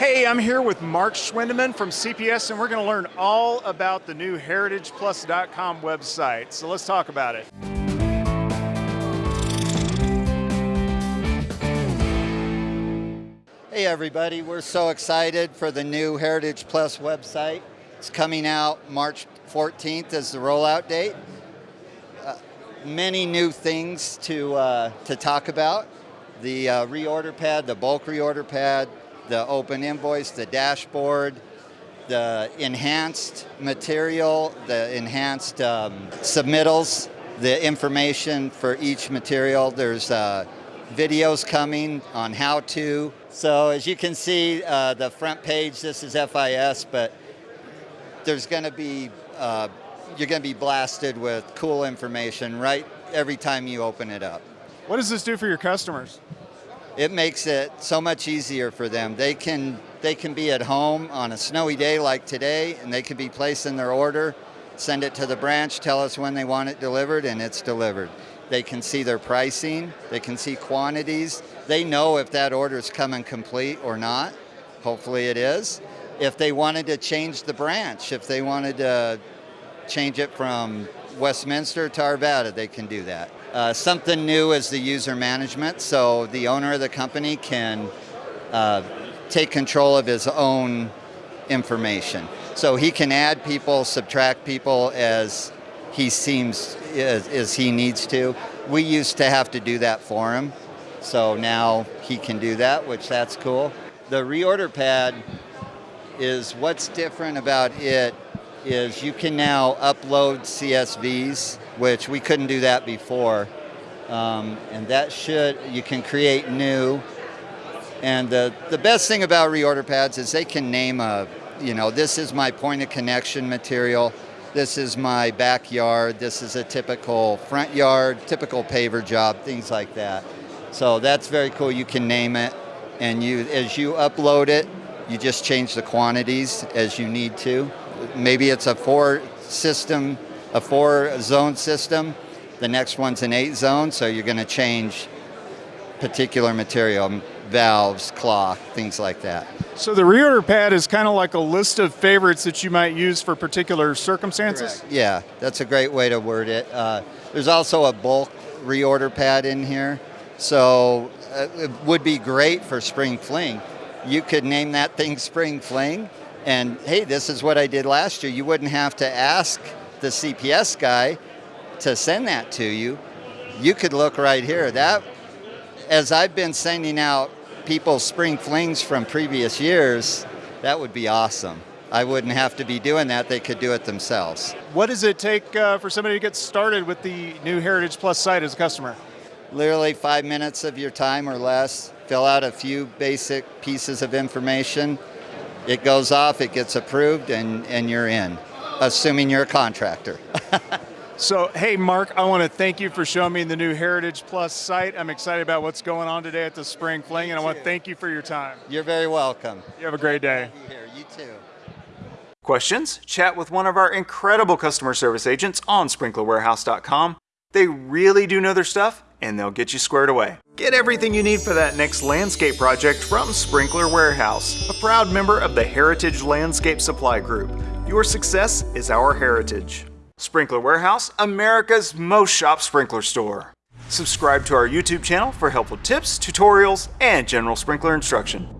Hey, I'm here with Mark Schwindeman from CPS, and we're going to learn all about the new heritageplus.com website. So let's talk about it. Hey everybody, we're so excited for the new Heritage Plus website. It's coming out March 14th as the rollout date. Uh, many new things to, uh, to talk about. The uh, reorder pad, the bulk reorder pad, the open invoice, the dashboard, the enhanced material, the enhanced um, submittals, the information for each material. There's uh, videos coming on how to. So as you can see, uh, the front page, this is FIS, but there's going to be, uh, you're going to be blasted with cool information right every time you open it up. What does this do for your customers? It makes it so much easier for them. They can, they can be at home on a snowy day like today, and they can be placing their order, send it to the branch, tell us when they want it delivered, and it's delivered. They can see their pricing, they can see quantities. They know if that order is coming complete or not. Hopefully it is. If they wanted to change the branch, if they wanted to change it from Westminster to Arvada, they can do that. Uh, something new is the user management, so the owner of the company can uh, take control of his own information. So he can add people, subtract people as he seems as, as he needs to. We used to have to do that for him, so now he can do that, which that's cool. The reorder pad is what's different about it is you can now upload CSVs, which we couldn't do that before. Um, and that should, you can create new. And the, the best thing about reorder pads is they can name a, you know, this is my point of connection material this is my backyard, this is a typical front yard, typical paver job, things like that. So that's very cool, you can name it, and you as you upload it, you just change the quantities as you need to. Maybe it's a four system, a four zone system, the next one's an eight zone, so you're gonna change particular material, valves, cloth, things like that. So the reorder pad is kind of like a list of favorites that you might use for particular circumstances? Correct. Yeah, that's a great way to word it. Uh, there's also a bulk reorder pad in here. So uh, it would be great for Spring Fling. You could name that thing Spring Fling and hey, this is what I did last year. You wouldn't have to ask the CPS guy to send that to you. You could look right here. That as I've been sending out people's spring flings from previous years, that would be awesome. I wouldn't have to be doing that, they could do it themselves. What does it take uh, for somebody to get started with the new Heritage Plus site as a customer? Literally five minutes of your time or less, fill out a few basic pieces of information. It goes off, it gets approved, and, and you're in, assuming you're a contractor. So, hey, Mark, I want to thank you for showing me the new Heritage Plus site. I'm excited about what's going on today at the Spring Fling, and I want to thank you for your time. You're very welcome. You have a great day. Here, you too. Questions? Chat with one of our incredible customer service agents on sprinklerwarehouse.com. They really do know their stuff, and they'll get you squared away. Get everything you need for that next landscape project from Sprinkler Warehouse, a proud member of the Heritage Landscape Supply Group. Your success is our heritage. Sprinkler Warehouse, America's most shop sprinkler store. Subscribe to our YouTube channel for helpful tips, tutorials, and general sprinkler instruction.